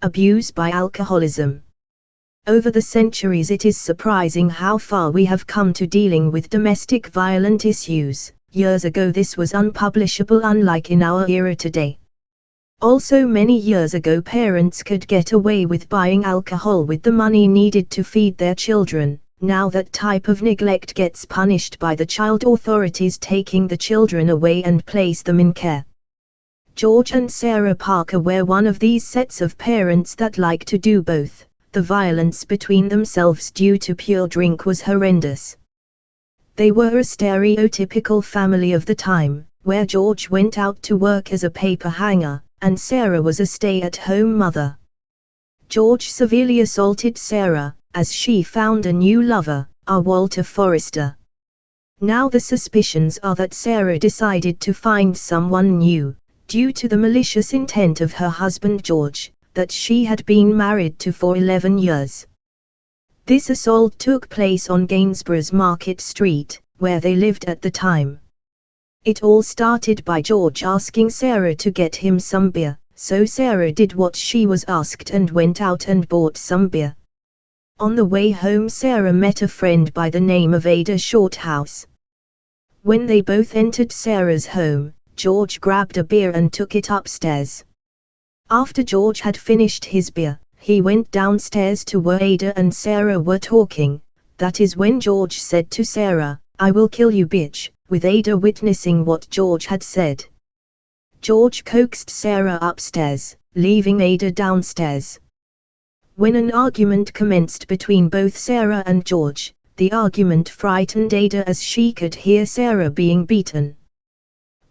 abuse by alcoholism. Over the centuries it is surprising how far we have come to dealing with domestic violent issues. Years ago this was unpublishable unlike in our era today. Also many years ago parents could get away with buying alcohol with the money needed to feed their children. Now that type of neglect gets punished by the child authorities taking the children away and place them in care. George and Sarah Parker were one of these sets of parents that like to do both. The violence between themselves due to pure drink was horrendous. They were a stereotypical family of the time, where George went out to work as a paper hanger, and Sarah was a stay-at-home mother. George severely assaulted Sarah, as she found a new lover, a Walter Forrester. Now the suspicions are that Sarah decided to find someone new, due to the malicious intent of her husband George, that she had been married to for 11 years. This assault took place on Gainsborough's Market Street, where they lived at the time. It all started by George asking Sarah to get him some beer, so Sarah did what she was asked and went out and bought some beer. On the way home Sarah met a friend by the name of Ada Shorthouse. When they both entered Sarah's home, George grabbed a beer and took it upstairs. After George had finished his beer, he went downstairs to where Ada and Sarah were talking. That is when George said to Sarah, I will kill you bitch, with Ada witnessing what George had said. George coaxed Sarah upstairs, leaving Ada downstairs. When an argument commenced between both Sarah and George, the argument frightened Ada as she could hear Sarah being beaten.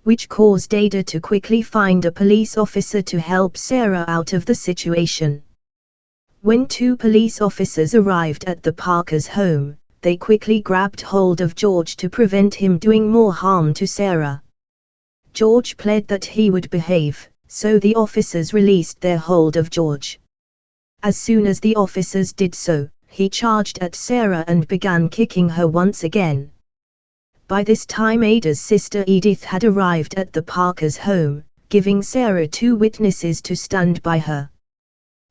Which caused Ada to quickly find a police officer to help Sarah out of the situation. When two police officers arrived at the Parker's home, they quickly grabbed hold of George to prevent him doing more harm to Sarah. George pled that he would behave, so the officers released their hold of George. As soon as the officers did so, he charged at Sarah and began kicking her once again. By this time Ada's sister Edith had arrived at the Parker's home, giving Sarah two witnesses to stand by her.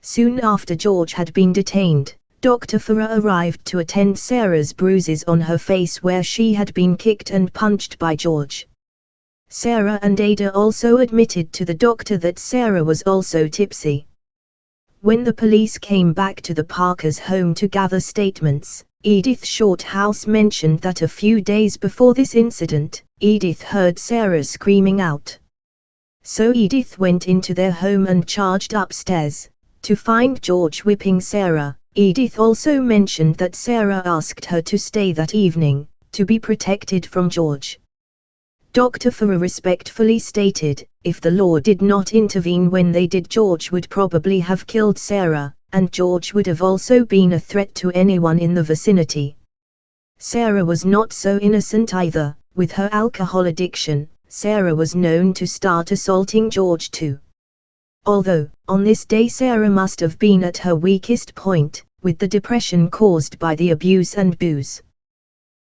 Soon after George had been detained, Dr. Farrar arrived to attend Sarah's bruises on her face where she had been kicked and punched by George. Sarah and Ada also admitted to the doctor that Sarah was also tipsy. When the police came back to the Parkers' home to gather statements, Edith Shorthouse mentioned that a few days before this incident, Edith heard Sarah screaming out. So Edith went into their home and charged upstairs, to find George whipping Sarah, Edith also mentioned that Sarah asked her to stay that evening, to be protected from George. Dr. Farrar respectfully stated, if the law did not intervene when they did George would probably have killed Sarah, and George would have also been a threat to anyone in the vicinity. Sarah was not so innocent either, with her alcohol addiction, Sarah was known to start assaulting George too. Although, on this day Sarah must have been at her weakest point, with the depression caused by the abuse and booze.